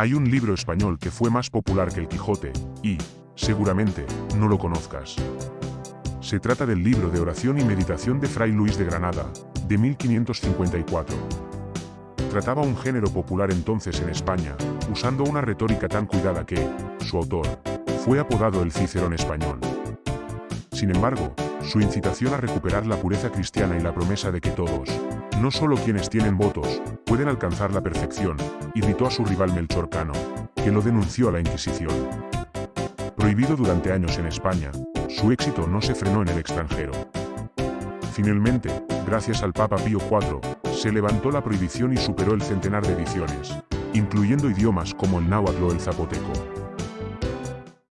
Hay un libro español que fue más popular que el Quijote, y, seguramente, no lo conozcas. Se trata del libro de oración y meditación de Fray Luis de Granada, de 1554. Trataba un género popular entonces en España, usando una retórica tan cuidada que, su autor, fue apodado el Cicerón español. Sin embargo, su incitación a recuperar la pureza cristiana y la promesa de que todos, no solo quienes tienen votos, pueden alcanzar la perfección, irritó a su rival Melchor Cano, que lo denunció a la Inquisición. Prohibido durante años en España, su éxito no se frenó en el extranjero. Finalmente, gracias al Papa Pío IV, se levantó la prohibición y superó el centenar de ediciones, incluyendo idiomas como el náhuatl o el zapoteco.